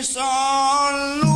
It's all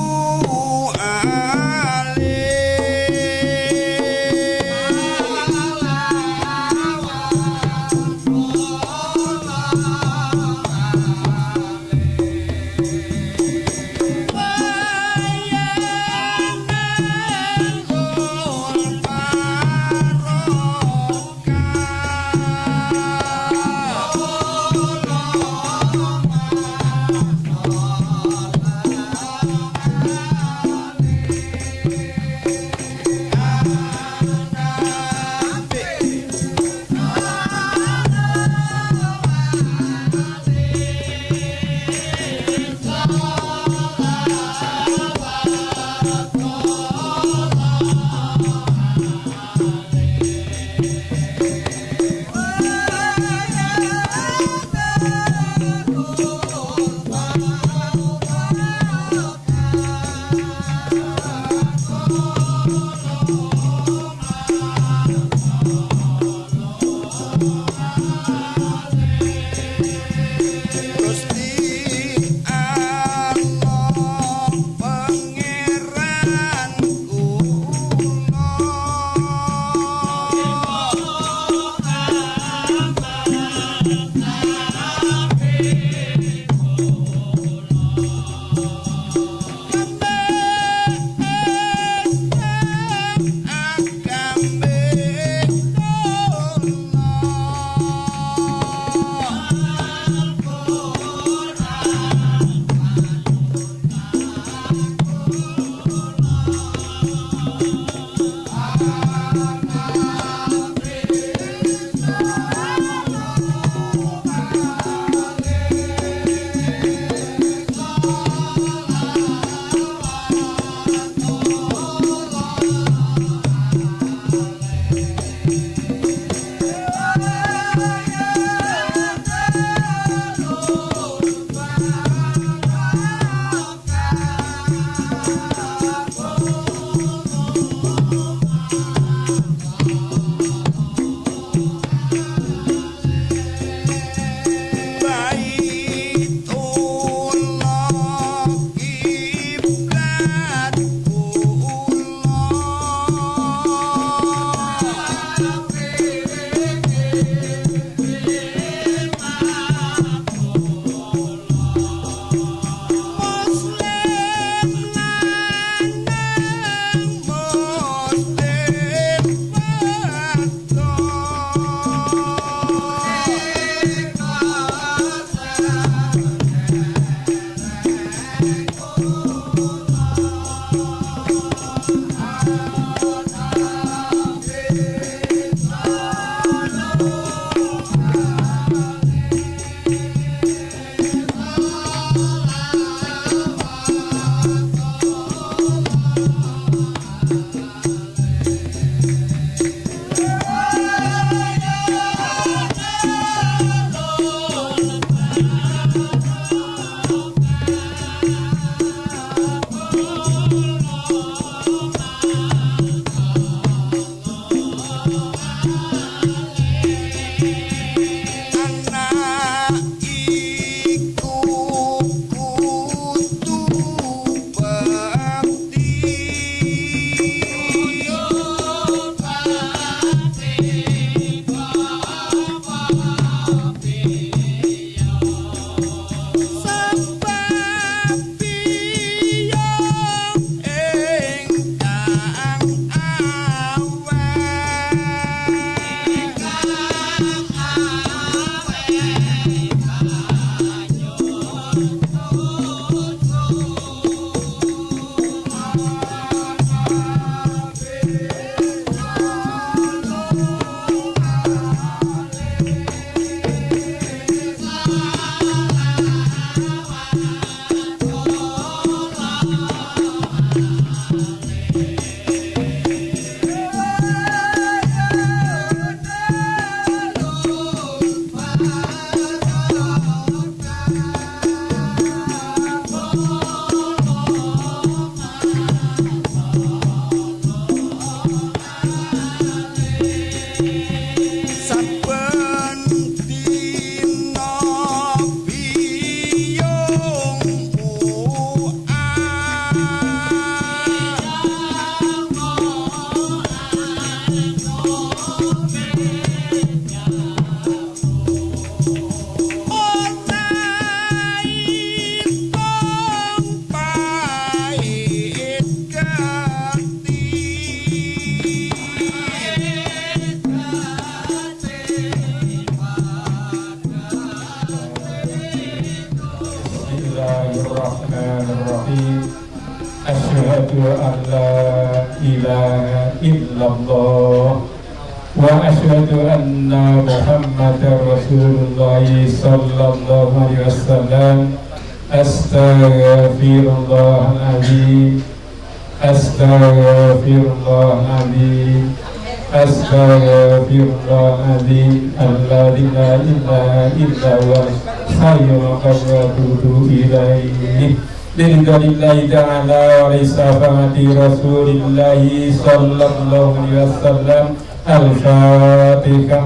Rasulillahi sallallahu alaihi wasallam Al-Fatihah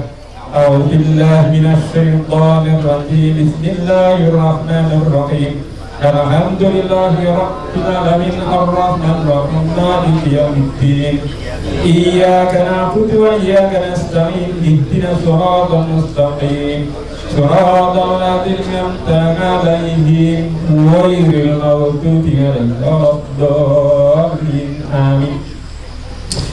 أعوذ بالله من الشيطان الرجيم بسم الله الرحمن الرحيم الحمد لله رب العالمين الرحمن الرحيم مالك يوم الدين إياك نعبد وإياك نستعين اهدنا الصراط المستقيم صراط الذين أنعمت عليهم غير المغضوب عليهم ولا الضالين آمين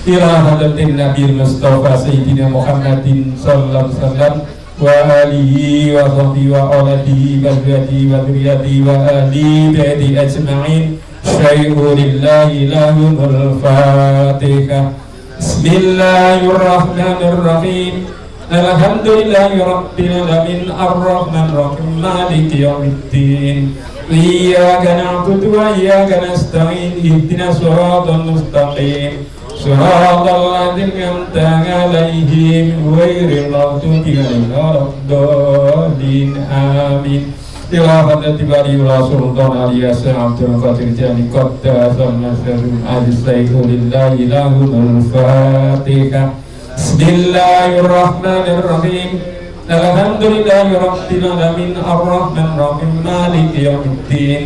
إلى حضرة النبي المصطفى سيدنا محمد صلى الله عليه وسلم وآله وصحبه وأولاده وذريته وذريته وآله بيته أجمعين شيء لله لهم الفاتحة بسم الله الرحمن الرحيم الحمد لله رب العالمين الرحمن الرحيم مالك يوم الدين إياك نعبد وإياك نستعين اهدنا الصراط المستقيم صراط الذين أنعمت عليهم غير المغضوب عليهم ولا الضالين آمين إلى حضرة باري الله سلطان علي عبد القادر جاني قدس النصر علي السيف لله لهم الفاتحة بسم الله الرحمن الرحيم الحمد لله رب العالمين الرحمن الرحيم مالك يوم الدين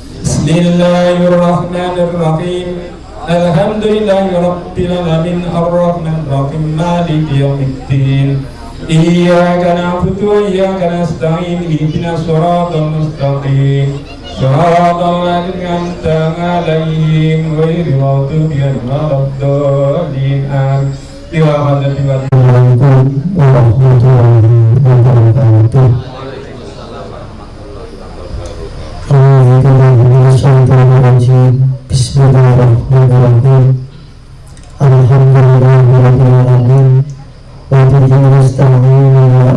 بسم الله الرحمن الرحيم الحمد لله رب العالمين الرحمن الرحيم مالك يوم الدين إياك نعبد وإياك نستعين اهدنا الصراط المستقيم صراط الذين أنعمت عليهم غير المغضوب عليهم ولا الضالين آمين إلى حضرة Assalamualaikum wabarakatuh. Bismillahirrahmanirrahim. Alhamdulillahirrahmanirrahim. Wa bihi nasta'in wa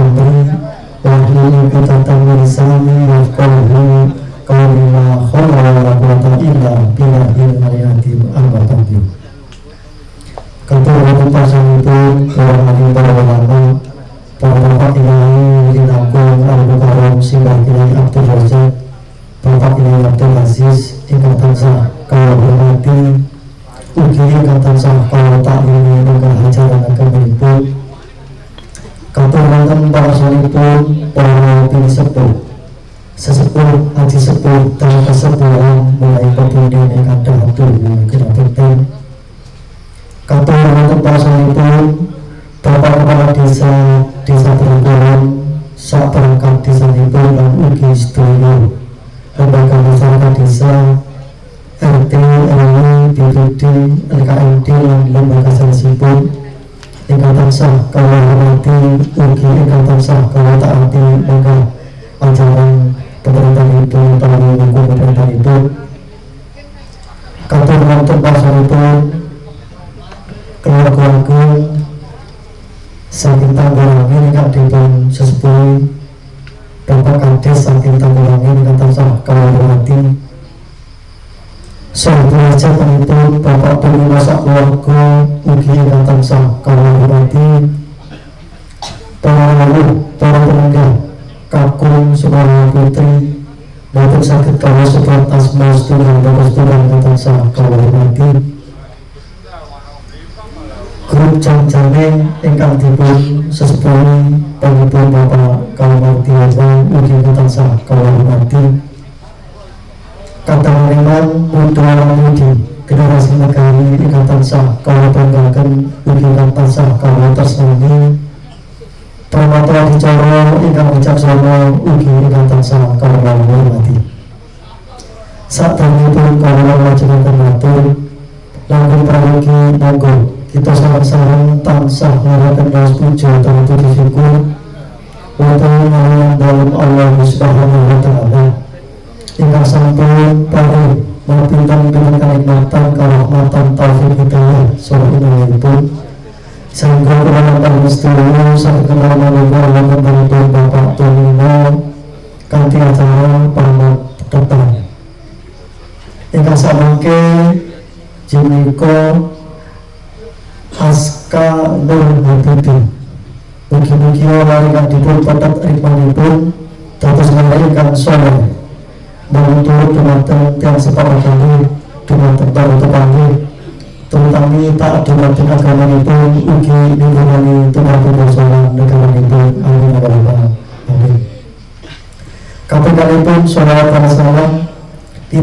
amri uqdatan min lisani yafqahu qawli la hawla wa la quwwata illa billahil aliyyil amma ba'du. Kata waktu pasang itu para hadi para ulama para bapak ilahi Wujud Agung Al-Mukarram Simbah Ilahi Abdul Razak Bapak Ilahi Abdul Aziz Ingkang tansah kalau hormati Ugi ingkang tansah kalau tak ini ibu Kata wonten para salipun para bini sepuh sesepuh haji sepuh dan kesepuhan mulai penting kata wonten para salipun Bapak Kepala Desa Desa Terenggalon sak desa ibu dan ugi sedoyo lembaga masyarakat desa el, el kata sah kalau nanti. Grup jam-jamin ingkang dipun sesepuh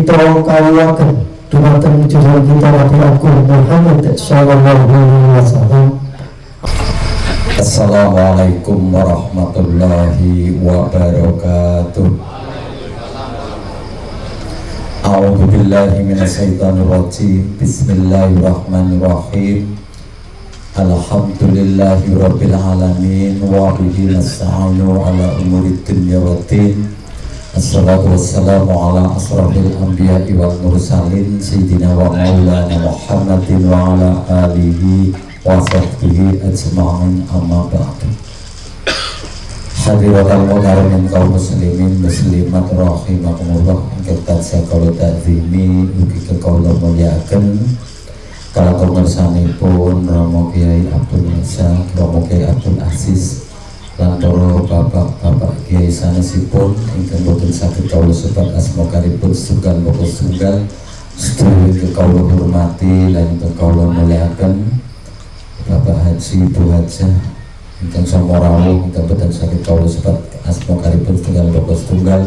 kita kawakan dumateng jurusan kita Nabi Agung Muhammad Sallallahu Alaihi Wasallam Assalamualaikum warahmatullahi wabarakatuh A'udzu billahi minasyaitonir rajim. Bismillahirrahmanirrahim. Alhamdulillahi rabbil alamin wa bihi nasta'inu ala umuri dunya waddin. Wassalamu ala asrafil anbiya'i wal mursalin sayyidina wa maulana Muhammadin wa ala alihi wa sahbihi ajma'in amma ba'du. Hadirat al-mukarramin kaum muslimin muslimat rahimakumullah tansah kula ta'zimi ugi kekawula kalaku ngersanipun Romo Kiai Abdul Nisa, Romo Kiai Abdul Aziz lan para bapak-bapak kiai sanesipun ingkang boten saged kawula sebat asma karipun setunggal moko setunggal. Sedaya kawula hormati lan kawula mulyakaken Bapak Haji Bu Hajah ingkang sama rawuh ingkang boten sakit kawula sebat asma karipun setunggal bapak setunggal.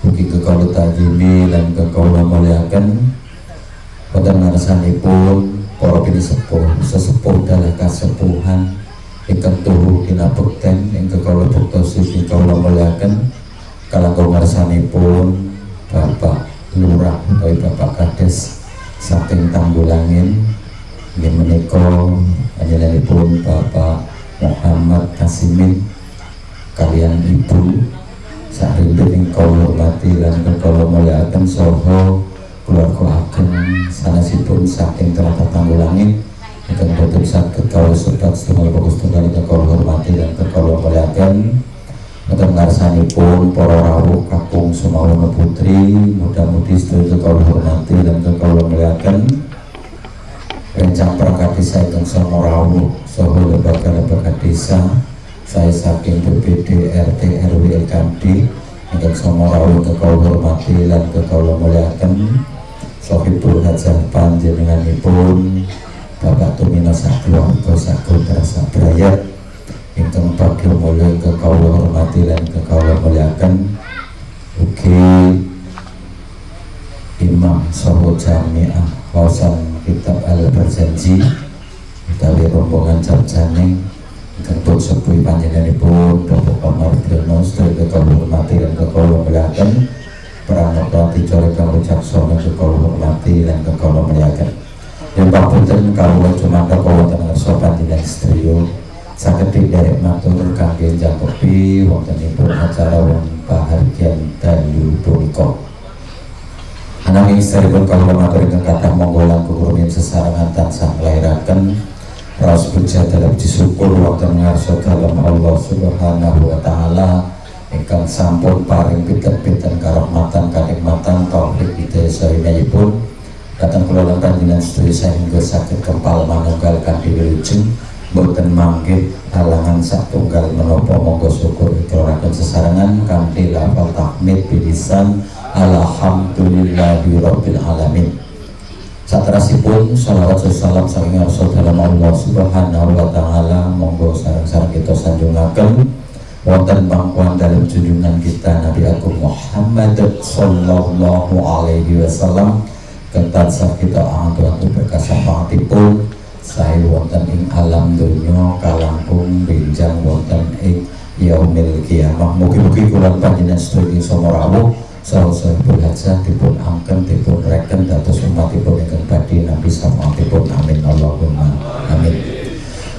Mugi kekawula tajimi lan kekawula muliakan. Wonten ngarsanipun para pini sepuh sesepuh dalah kasepuhan ingkang tuhu kinabekten ing kekawula buktosi ing kawula muliakan kalangkung ngarsanipun Bapak Lurah utawi Bapak Kades saking Tanggulangin ini menika panjenenganipun Bapak Muhammad Kasimin kalian ibu sarindu ing kula hormati lan kula mulyakaken saha keluarga ageng sanesipun saking teratat tanggulangin boten saged kawula sobat setunggal fokus tunggal ingkang kula hormati lan kula mulyakaken Wonten ngarsanipun para rawuh kakung Sumawana Putri mudah-mudahan sedaya kula hormati lan kula mulyakaken rencang perangkat desa ingkang sama rawuh saha lembaga-lembaga desa saya saking BPD RT RW LKD ingkang sama rawuh kekau hormati lan kekau muliakan Sohibul Hajah panjenenganipun Bapak Tumino Sakluwarga Sakutra Sabrayat ingkang bagya mulya kekau hormati lan kekau muliakan ugi Imam Soho Jamiah Wawasan kitab al-berjanji utawi rombongan sarjane ingkang sepuh panjenenganipun Bapak Omar Briono sedaya kekawula hormati lan kekawula muliaken pramana dicara kang wicaksana kekawula hormati lan kekawula muliaken yen papunten kawula cumangka wonten ngarsa panjenengan sedaya. Saged derek matur kangge njakopi wontenipun acara wong bahagian dalu punika. Ananging isteripun kalau matur ingkang kathah monggo langkung rumiyin sesarengan tansah nglairaken raos puja dalam disyukur wonten ngarsa dalem Allah Subhanahu wa taala ingkang sampun paring pinten-pinten karahmatan kanikmatan taufik hidayah sarinayipun datang kula lan panjenengan sedaya sehingga saged kempal manunggal kanthi wilujeng boten manggih halangan satunggal menopo monggo syukur ikraraken sesarengan kanthi lafal tahmid bilisan alhamdulillahi rabbil alamin. Satrasipun salawat salam saking rasul dalam Allah subhanahu wa ta'ala monggo sarang-sarang kita sanjungaken wonten pangkuan dalam junjungan kita Nabi Agung Muhammad sallallahu alaihi wasallam kentat kita antu-antu berkasah pangtipun saya wonten ing alam dunya kalangkung benjang wonten ing yaumil kiamah. Mugi-mugi kula panjenengan sedaya sama rawuh. Saha berhajat dipun angken dipun reken dados umatipun ingkang badhe nabi samanipun amin. Allahumma amin.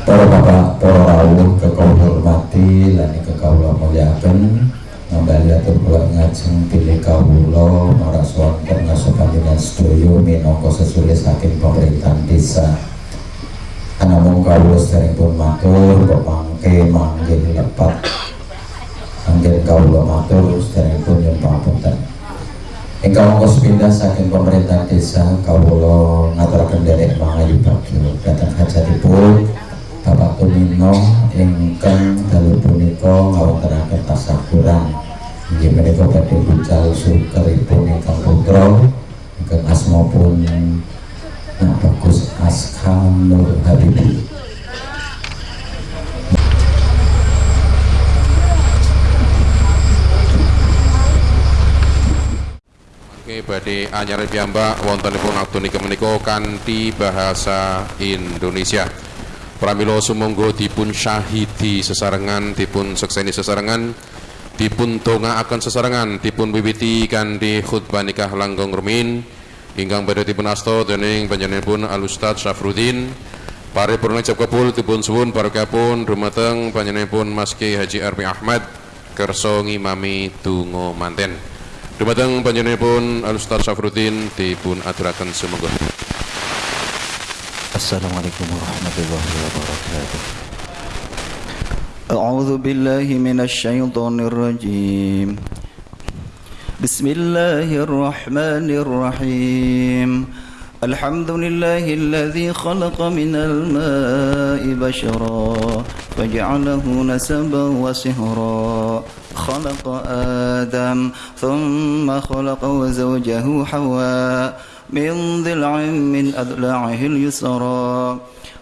Para bapak para rawuh kekau hormati lan kekau muliaken ngambali atur kula ngajeng pilih kawula marang swanten ngaso panjenengan sedaya minangka sesuai saking pemerintahan desa. Namun kawula pun matur kok mangke manggil lepat. Manggil kawula matur pun yang pangapunten ingkang mongko sepindah saking pemerintah desa kawula ngaturaken derek mangayu bagyo datang hajatipun Bapak Tumino ingkang dalu punika ngawontenaken tasakuran inggih menika badhe bucal sukeripun ingkang putra. Ingkang asma pun yang bagus Askam Nur Habibi. Oke, badhe anyar piyambak wontenipun aktunika menika kanthi bahasa Indonesia. Pramila sumangga dipun syahidi sesarengan, dipun sekseni sesarengan, dipun dongaaken sesarengan, dipun wiwiti kanthi khutbah nikah langgeng rumin ingkang badhe dipun asta dening panjenenganipun Al Ustaz Syafruddin. Paripurna cap kapul dipun suwun barokahipun dumateng panjenenganipun Mas Ki Haji Armi Ahmad kersa ngimami donga manten. Dumateng panjenenganipun Al Ustaz Syafruddin dipun aturaken sumangga Assalamualaikum warahmatullahi wabarakatuh أعوذ بالله من الشيطان الرجيم. بسم الله الرحمن الرحيم. الحمد لله الذي خلق من الماء بشرا فجعله نسبا وسهرا. خلق آدم ثم خلق وزوجه حواء من ضلع من أضلاعه اليسرى.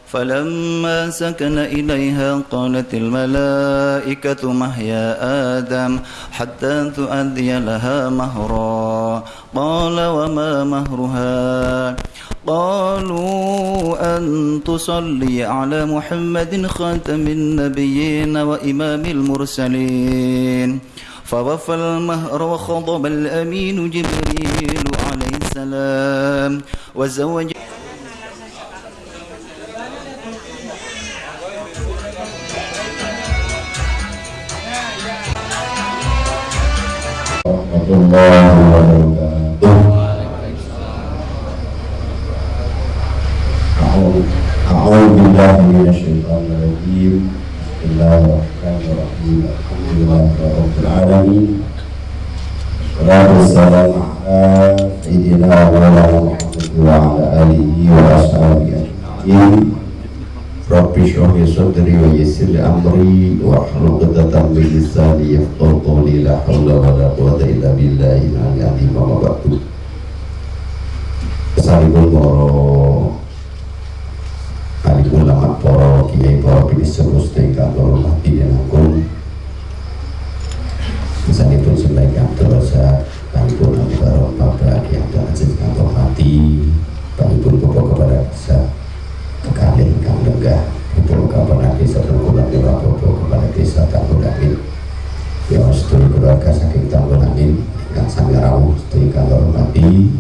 فلما سكن إليها قالت الملائكة مهيا آدم؟ حتى تؤدي لها مهرا. قال وما مهرها؟ قالوا أن تصلي على محمد خاتم النبيين وإمام المرسلين. فوفى المهر وخضب الأمين جبريل السلام وزوج الله أعوذ بالله من الشيطان الرجيم. بسم الله الرحمن الرحيم. الحمد لله رب العالمين. Wa Muhammad wa ala alihi wa ashabihi ajma'in. Rabbi syrahli sadri wa yassir li amri wa hlul 'uqdatam min lisani yafqahu qawli la haula wa la quwwata illa billahi al-'aliyyil azim wa ba'du. Kesalipun para ahli ulama para kiai para pinisun mustika para mati yang agung Panipun bapak kepada saya kekali ingkang lenggah Ibu kapan desa terkulang di Rapopo kepada desa Tanggul Amin Ya sedulur keluarga saking Tanggul Amin yang sami rawuh sedulur kalau hormati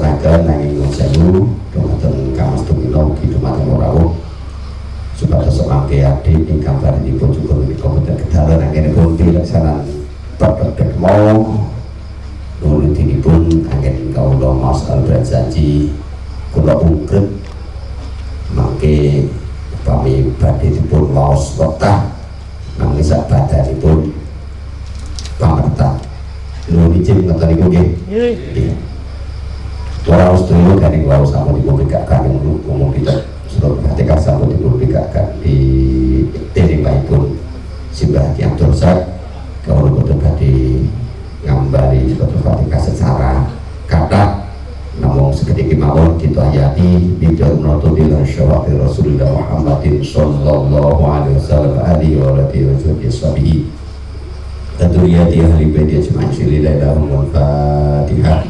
konseraken nanging nyuwun sewu dumateng Kang Mas Tumilo ugi dumateng rawuh supados semangke adik ingkang dipun juga menika boten kedalan anggenipun pileksanan Bapak mau Nulitinipun angin kaulah mas al berjanji kula ungkret mangke upami badhe dipun maos wekah nanging sak badanipun pamerta nuwun izin ngoten niku nggih. Nggih Ora sedaya garing wau sampun dipun bikakan umum kita surat ketika sampun dipun bikakan di dening baipun simbah Kiam Dorsak kalau boten badhe ngambari suatu fatihah secara kata namun seketika mawon kita ayati bidal menutup di syawati Rasulullah Muhammadin sallallahu alaihi wasallam alihi wa alihi wa sahbihi dan duriyati ahli baiti ajma'in silillahi lahum fatihah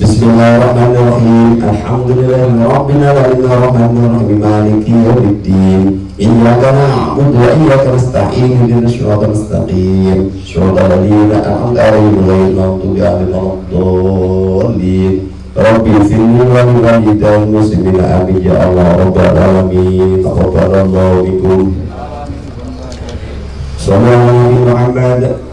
Bismillahirrahmanirrahim. Alhamdulillahi Rabbil Alamin Ar-Rahmanir-Rahim Maliki Yawmiddin Iyyaka na'budu wa iyyaka nasta'in. Ihdinas siratal mustaqim. Siratal ladzina an'amta 'alaihim ghairil maghdubi 'alaihim waladdallin Rabbi firli wa li walidayya muslimina. Amin ya Allah rabbal alamin. Taqabbalallahu minkum. Sallallahu Muhammad. Ya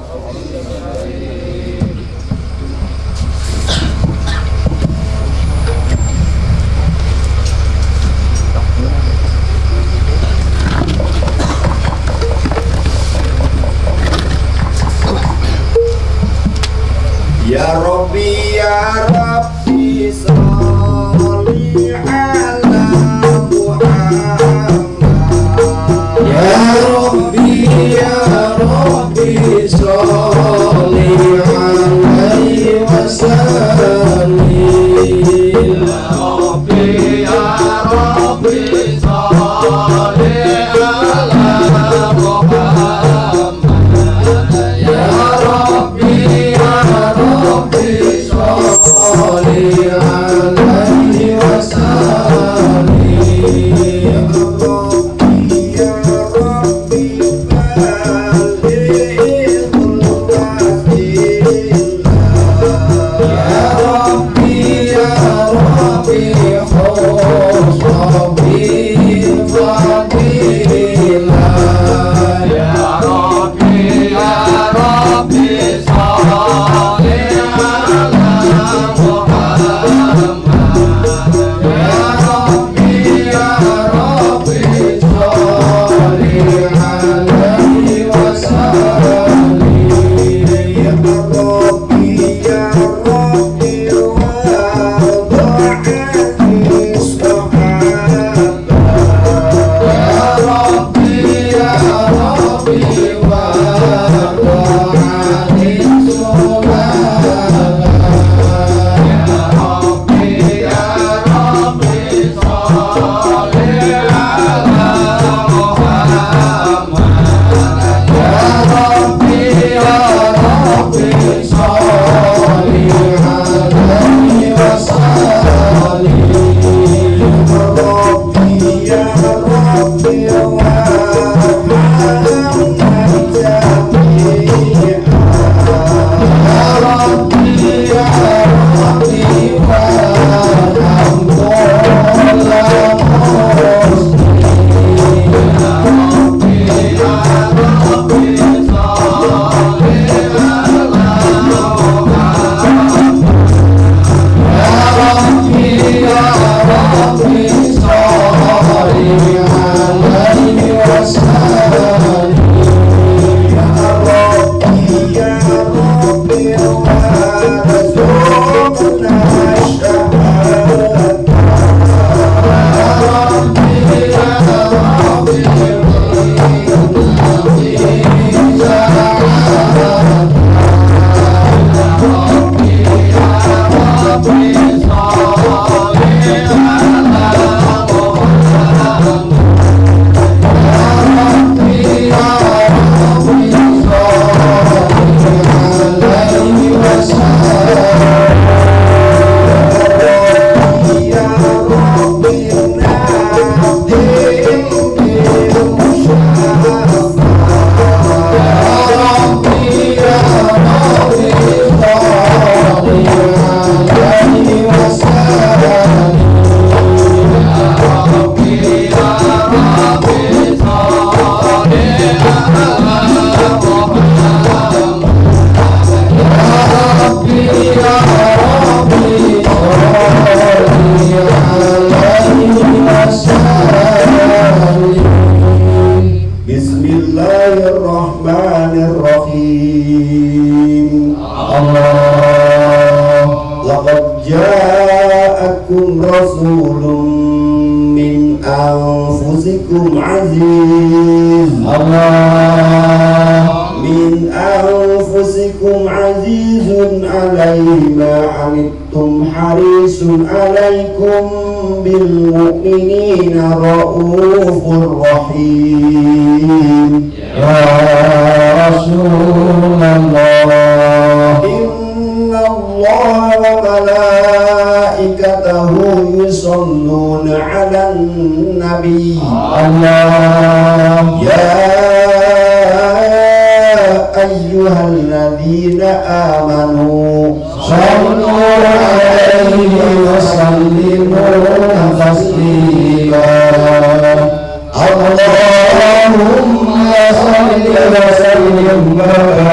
sallim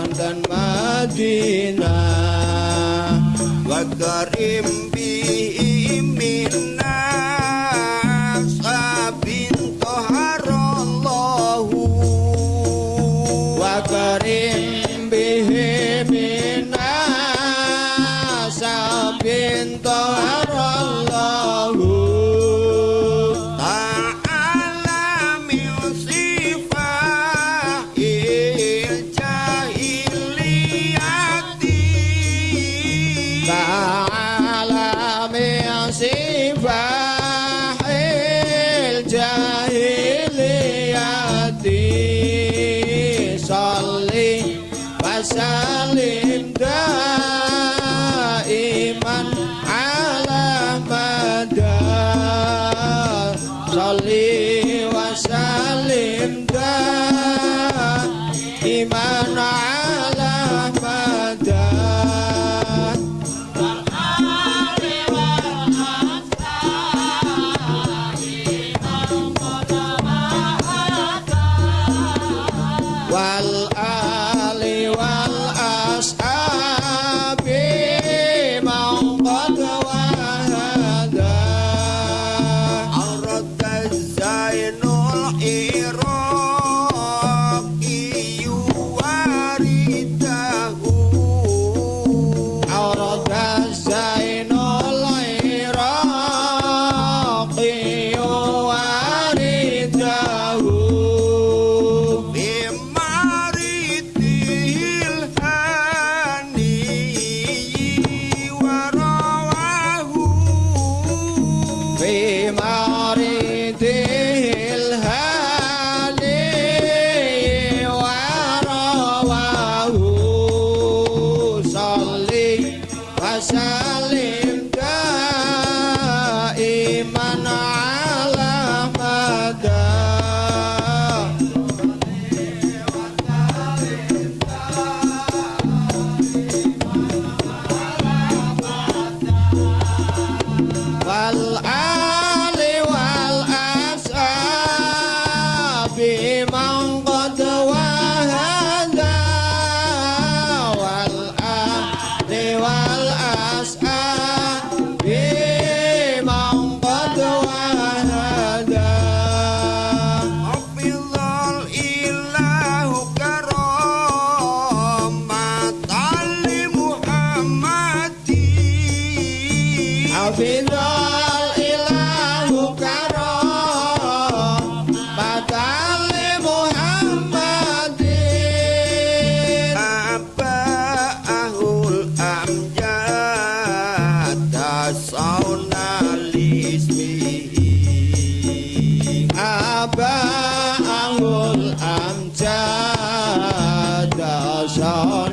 wonten Madinah. Wa karim Jajah Jajah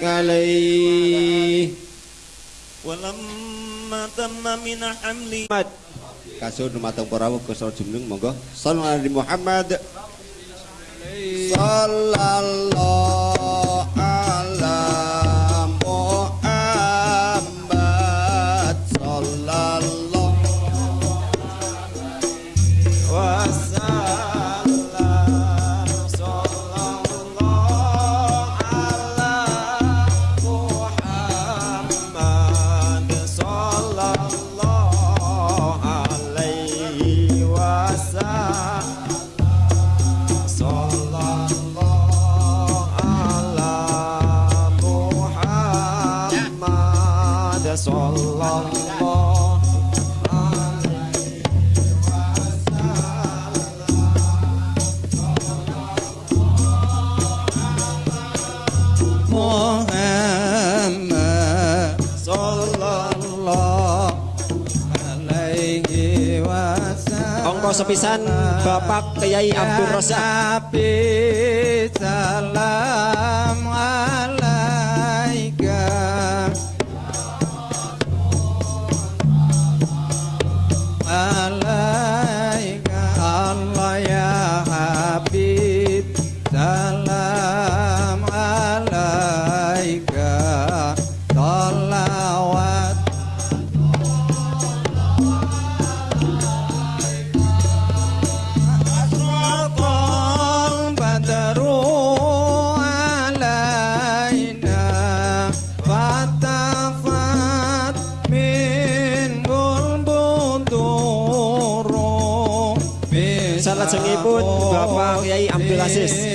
بارك عليه. ولما تم من monggo. Muhammad. sallallahu Songko sepisan Bapak Kyai Abdul Rosak Abdi Gracias.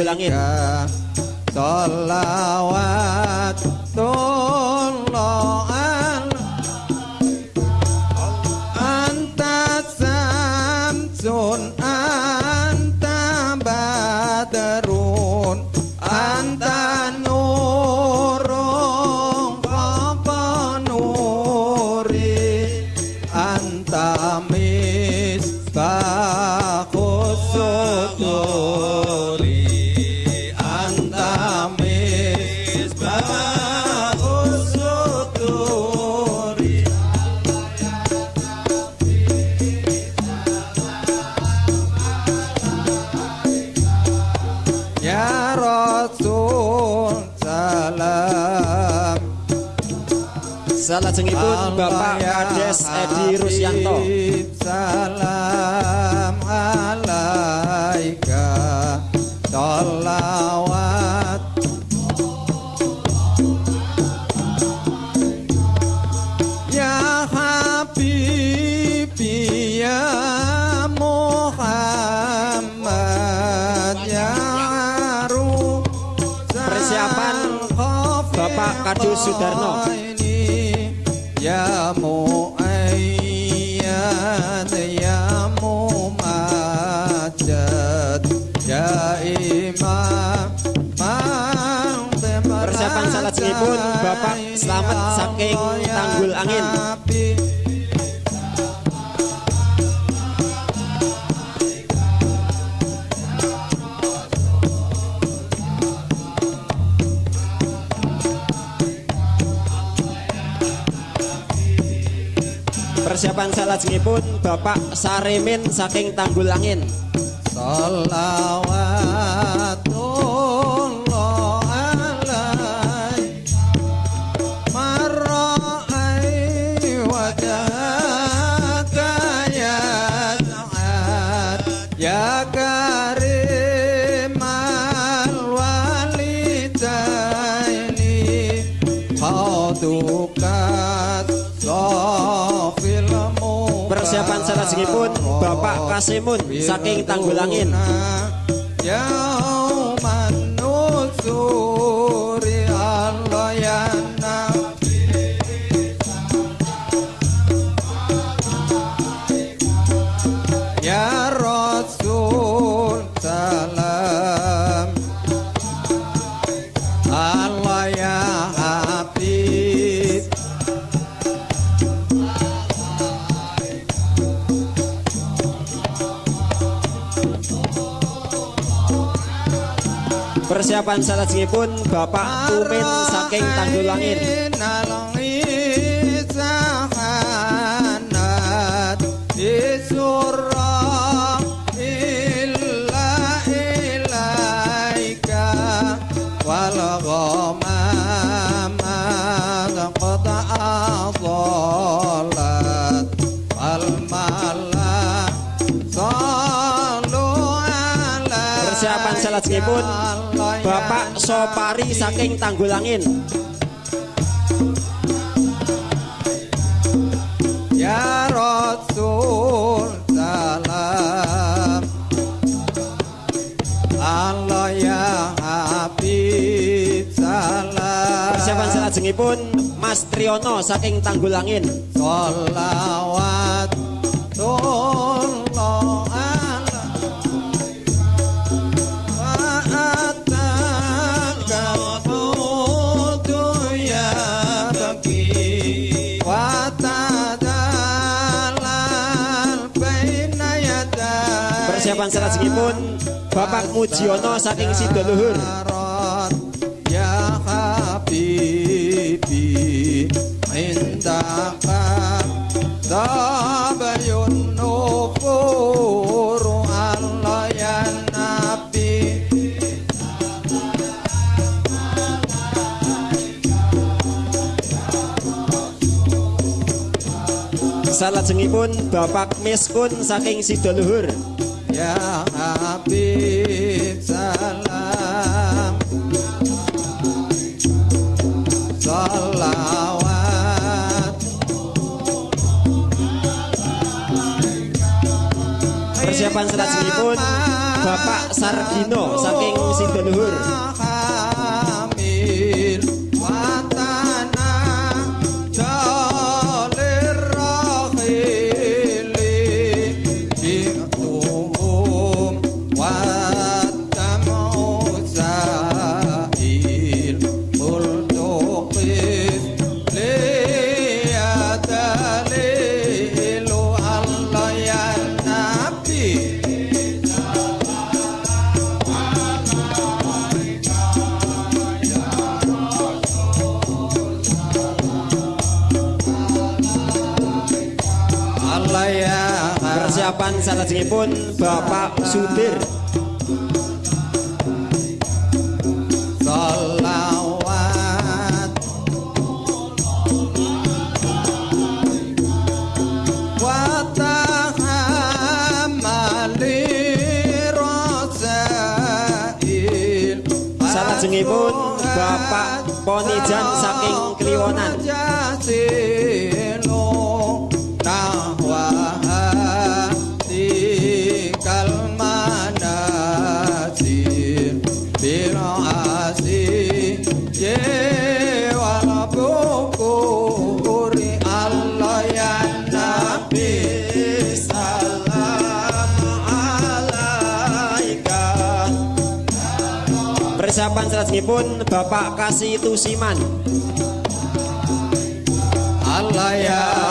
Julangin. tola'wan. Persiapan salajengipun Bapak Saremin saking Tanggul Angin. Pak Kasimun saking Tanggulangin. Ya Persiapan salajengipun Bapak Tumin saking Tanggul Bapak Sopari saking Tanggul Angin. Ya Rasul salam Allah ya Habib salam Persiapan salajengipun Mas Triono saking Tanggul Angin. Salawat Persiapan salajengipun Bapak Mujiono saking Sidoluhur. Ya Habibi Indaka Tabayun nufuru Allah ya Nabi Salajengipun Bapak Miskun saking Sidoluhur. Evan Selasihipun Bapak Sardino saking Sidonuhur. pun Bapak Sudir. Sengipun Bapak Ponijan saking Kliwonan. pun Bapak Kasih Tusiman. Allah ya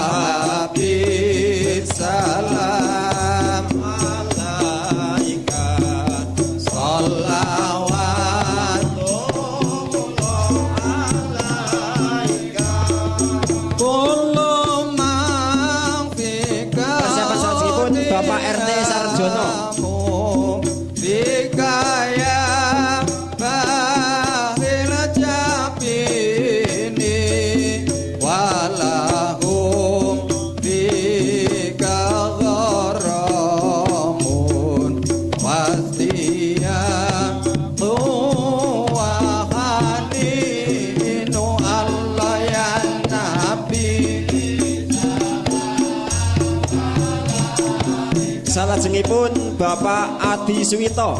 Bapak Adi Suwito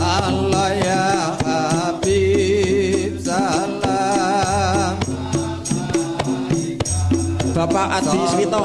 Allah ya Habib salam. Bapak Adi Suwito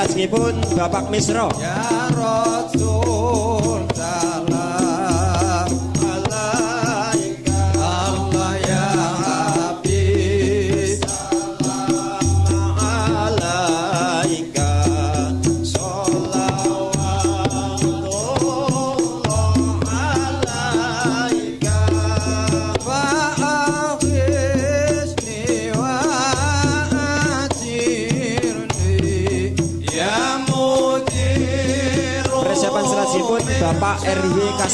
lajengipun Bapak Misro. Ya,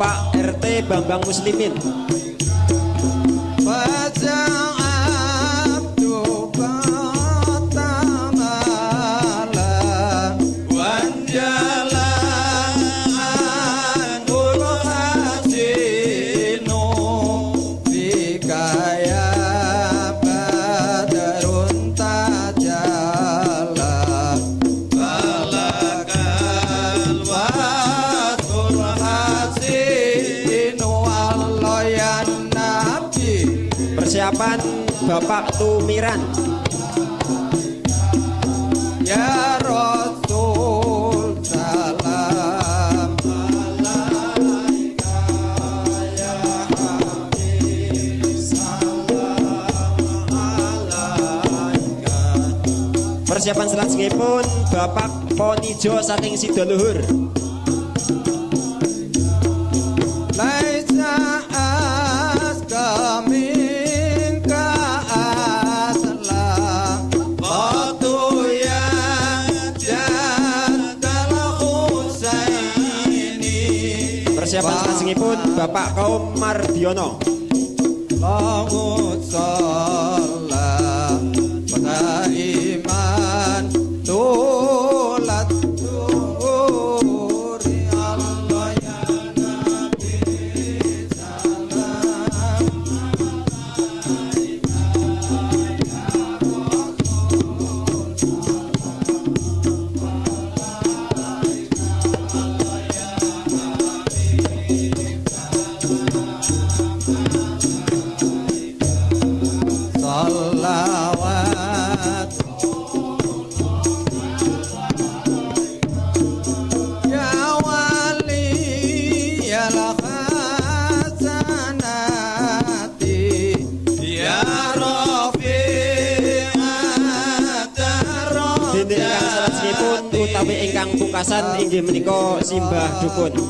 Pak RT Bambang Muslimin. Persiapan selanjutnya Bapak Ponijo saking Sidoluhur Laisa Persiapan selanjutnya Bapak Kaum Mardiono. Allahumma pungkasan inggih menika simbah dukun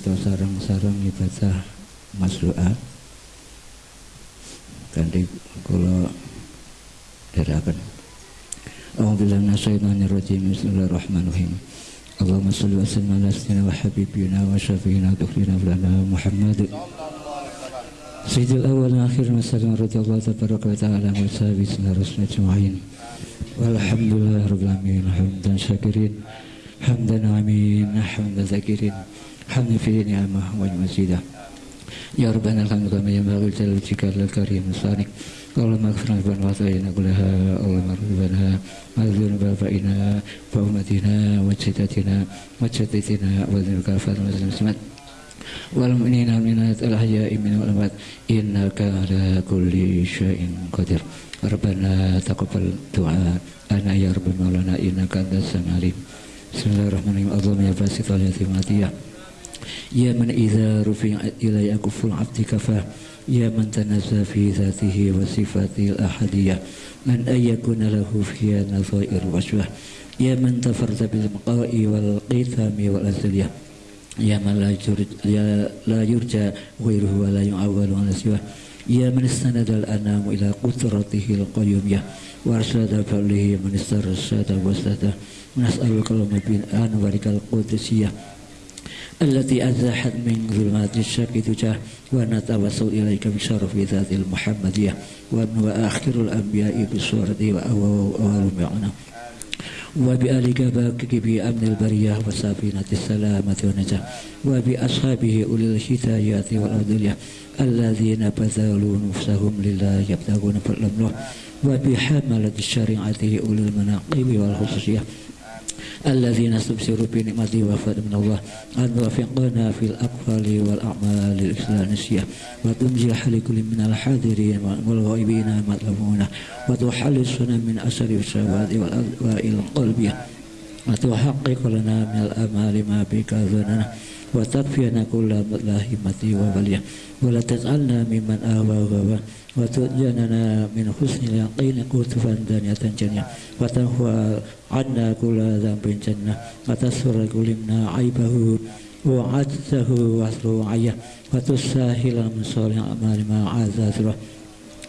kita sarang-sarang ibadah doa. Kanthi kula dherekaken. A'udzubillahi minasyaitonir rajim. Bismillahirrahmanirrahim. Allahumma shalli wa sallim ala sayyidina wa habibina wa syafiina tukhlina lana Muhammad. Sayyidil awal wa akhir wa sallam radhiyallahu tabaraka wa ta'ala wa sahbihi sallallahu alaihi ajma'in. Walhamdulillah rabbil alamin hamdan syakirin hamdan amin hamdan zakirin hamdan fi ni'amah wa mazidah. Ya Rabbana alhamdulillah kama yanbaghi jalal wajhika al karim sanik. اللهم اغفر لنا خطايانا كلها اللهم اغفر لنا واغفر بابائنا وامتنا وجدتنا وجدتنا وذنبك فاطمة المسلمات والمؤمنين والمؤمنات الأحياء من والأموات إنك على كل شيء قدير ربنا تقبل دعاء أنا يا رب مولانا إنك أنت السميع العليم بسم الله الرحمن الرحيم اللهم يا باسط اليتيماتية يا من إذا رفع إلي أكف العبد كفاه يا من تنزى في ذاته وصفاته الأحدية من أن يكون له فيها نظائر وشبه يا من تفرد بالبقاء والقيثام والأزلية يا من لا يرجى, لا يرجى غيره ولا يعول على سواه يا من استند الأنام إلى قدرته القيومية وأرشد فضله من استرشد واستهدى ونسألك اللهم بأنوارك القدسية التي أزاحت من ظلمات الشك تجاه ونتوسل إليك بشرف ذات المحمدية وآخر الأنبياء بصورته وأول معنا وبآلك باكك بأمن البرية وسفينة السلامة والنجاة وبأصحابه أولي الهدايات والأفضلية الذين بذلوا نفسهم لله يبتغون فضلا منه وبحملة شريعته أولي المناقب والخصوصية الذين استبشروا بنعمة وفاة من الله أن توفقنا في الأقوال والأعمال الإسلامية وتنزل لكل من الحاضرين والغائبين مطلبون وتحلصنا من أسر الشهوات والأدواء القلبية. وتحقق لنا من الأمال ما بك ظننا. وتكفينا كل ملاهمة وبلية. ولا تجعلنا ممن آوى وغوى وتجننا من حسن اليقين كتفا دانية جنية. وتهوى عنا كل ذنب جنة وتسر كل منا عيبه وعجزه واسره عيه وتساهل من صالح الأعمال ما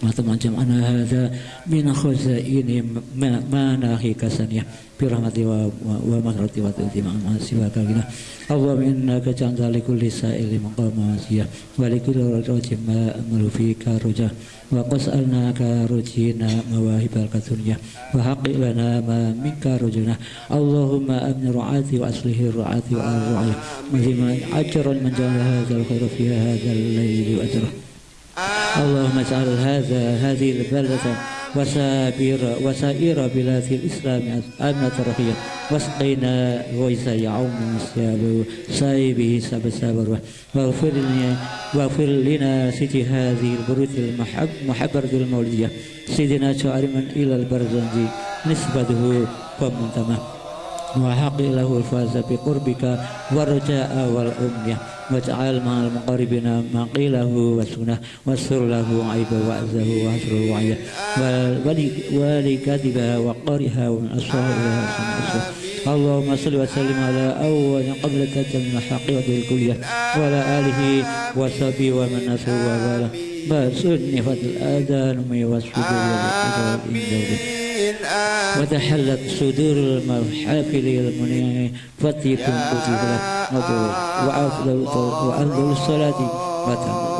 macam-macam ana hadza min khuzain ma nahi kasaniya. Bi rahmati wa wa maghfirati wa tuti ma siwa kalina Allahumma innaka ja'alta likulli sa'il maqama siya wa likulli rajim ma roja wa qas'alnaka rujina mawahibal kadunya wa haqqi lana ma minka rujuna. Allahumma amni ru'ati wa aslihi ru'ati wa ar-ru'ya wa ajran man ja'ala hadzal khairu fi hadzal layli wa ajrah اللهم اجعل هذا هذه البلدة وسائر وسائر بلاد الإسلام أمنة رخية واسقينا غيث يعم السياب سايبه سب سابر واغفر لنا واغفر لنا سيدي هذه البروت المحب محبرة المولدية. سيدنا شاعر من إلى البرزنجي نسبته ومنتمه وحق له الفاز بقربك والرجاء والأمنية. واجعل مع المقربين ما قيله وسنة. واستر له عيبه وعزه وهجره وعيه ولي كاتبها وقارها ومن أسرارها اللهم صل وسلم على أول قبلك من الحقيقة الكلية. وعلى آله وصحبه ومن نسوه وبارك بسني فضل الآذان وسجود الأذان وتحلت صدور المحافل المنيع فتيكم كتب وأفضل وأفضل الصلاة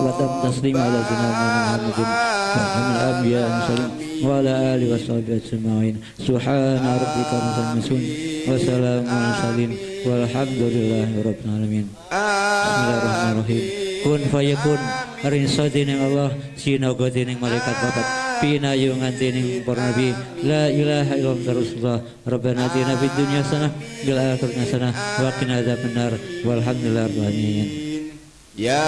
وتم تسليم على سيدنا محمد ومن الأنبياء المرسلين وعلى آله وصحبه أجمعين سبحان ربك رب العزة وسلام على المرسلين والحمد لله رب العالمين بسم الله الرحمن الرحيم kun fayakun rinso dining Allah sinago dining malaikat babat pinayungan dining para nabi. La ilaha illallah rasulullah. Rabbana atina fid dunya hasanah bil akhirati hasanah wa qina adzabannar. Walhamdulillah alamin. Ya.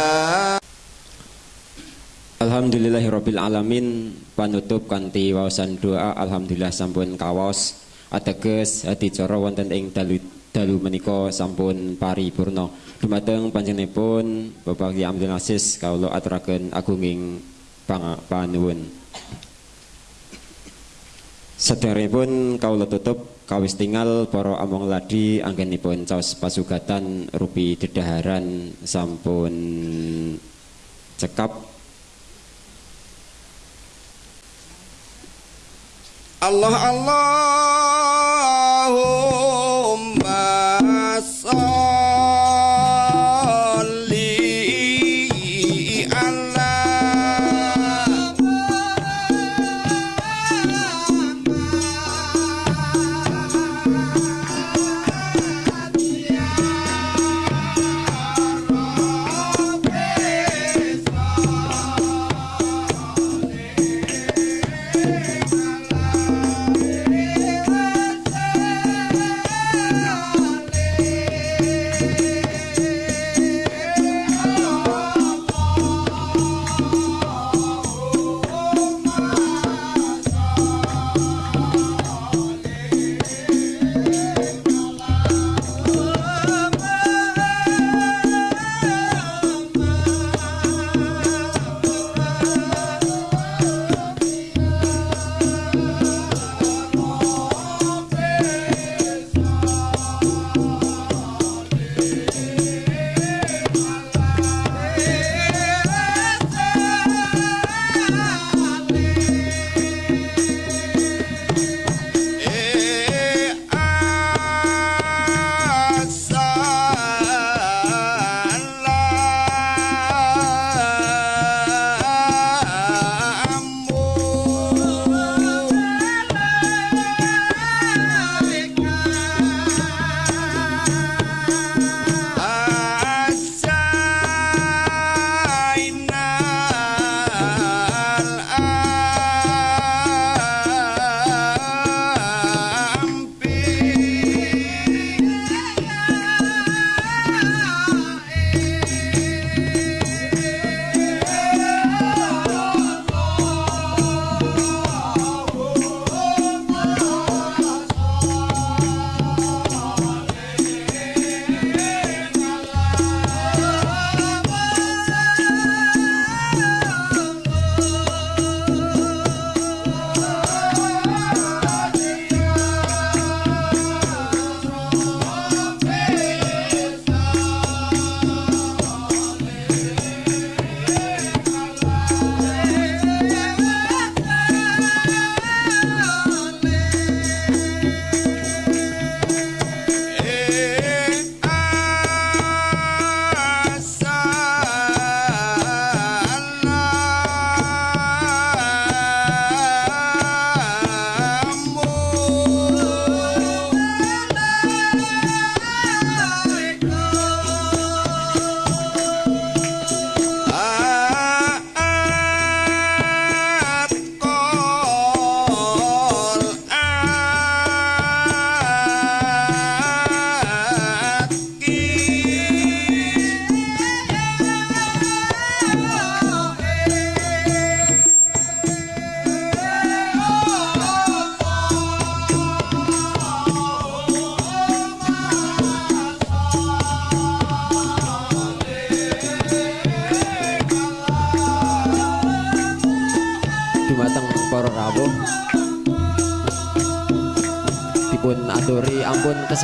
Alhamdulillahirabbil alamin. Panutup kanthi wawasan doa. Alhamdulillah sampun kawas. Ateges adicara wonten ing dalu dalu menika sampun paripurna. Dumateng panjenenganipun Bapak Kyai Abdul Aziz kawula aturaken agunging panuwun Sederepun kawula tutup kawis tinggal para among ladi anggenipun caos pasugatan rupi dedaharan sampun cekap. Allah Allahumma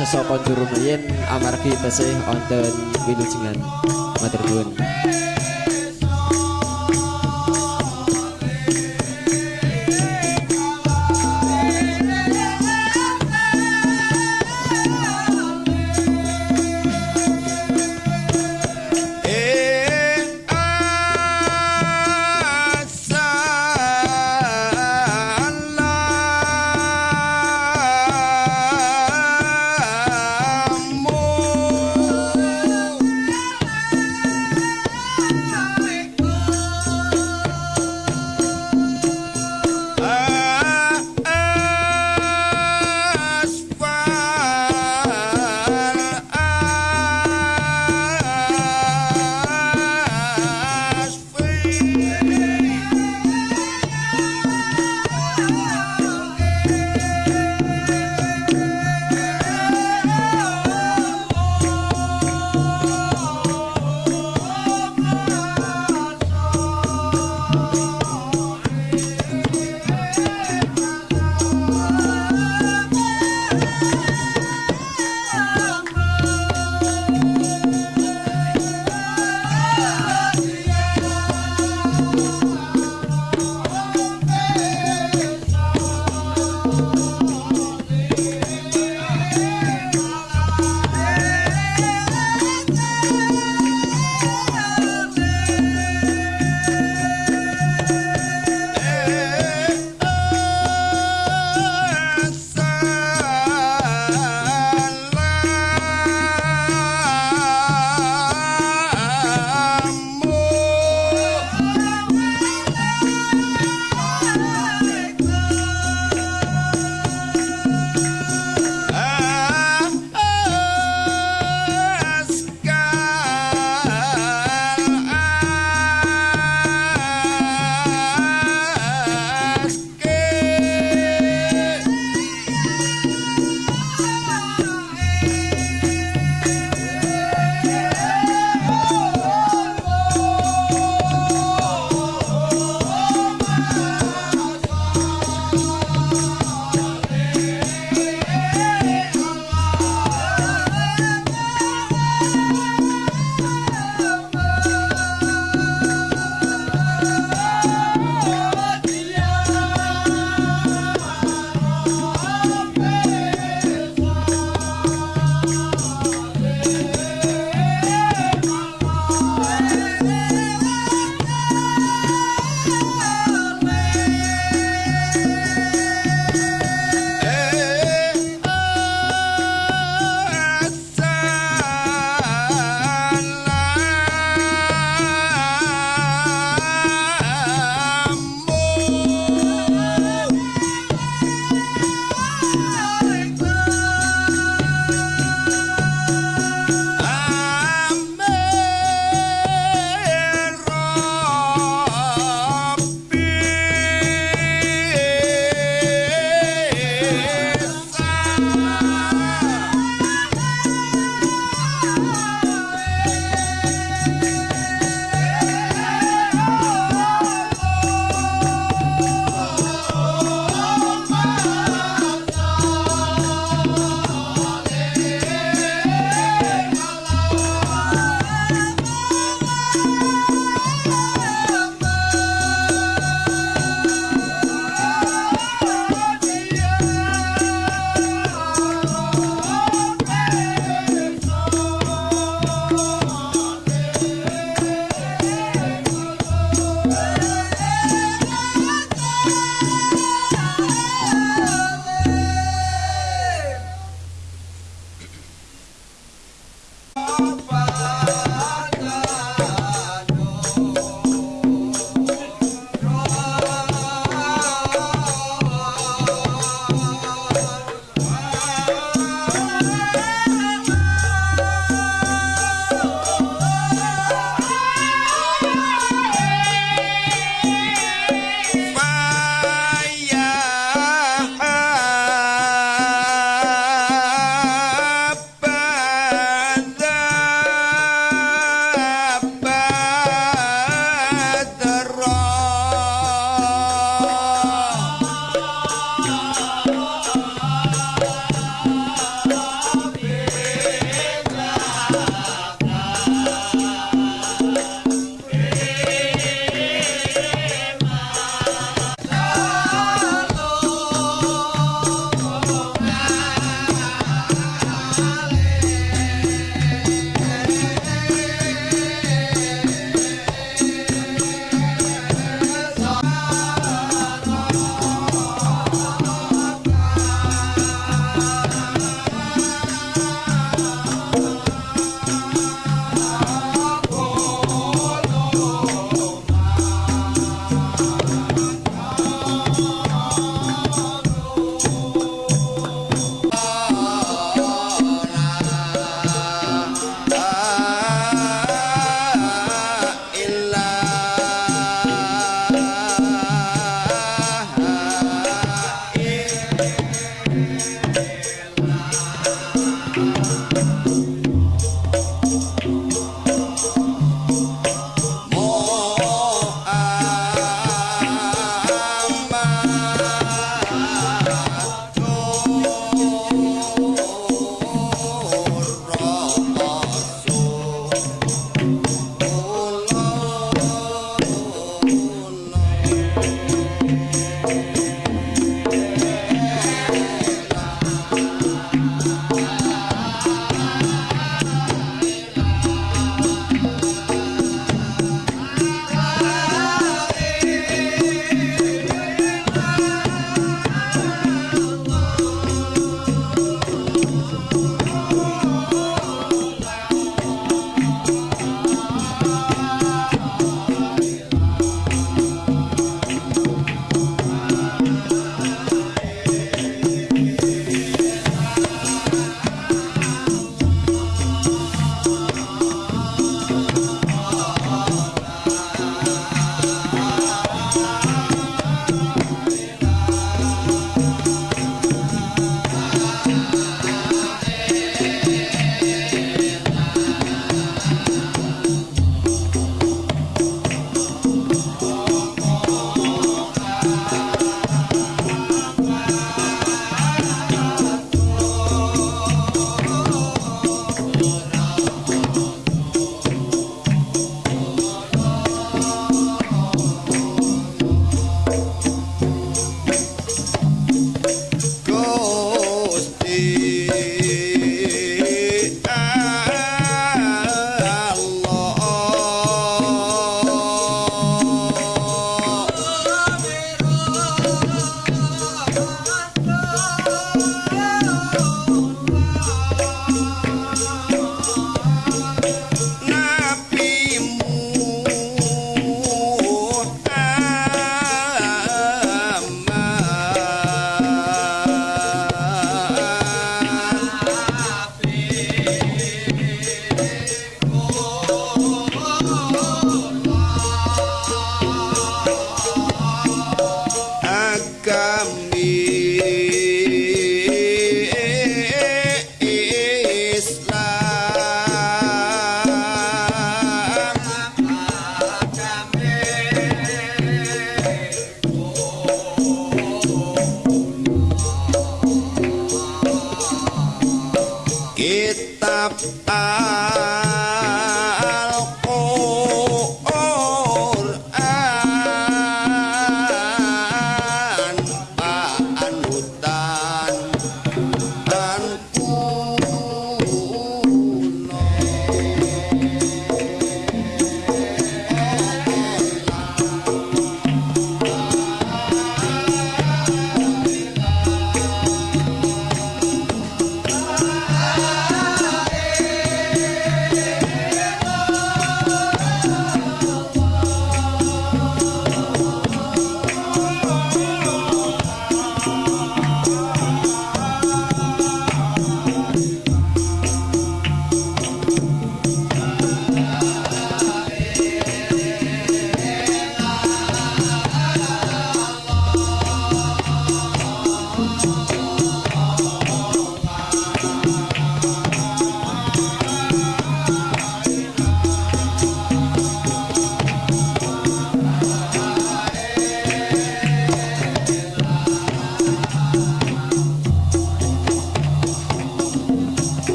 sesokon durung yen amargi tesih wonten wilujengan.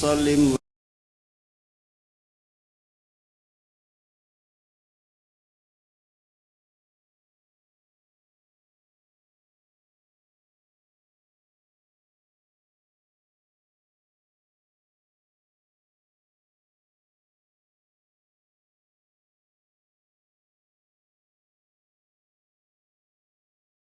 Sallim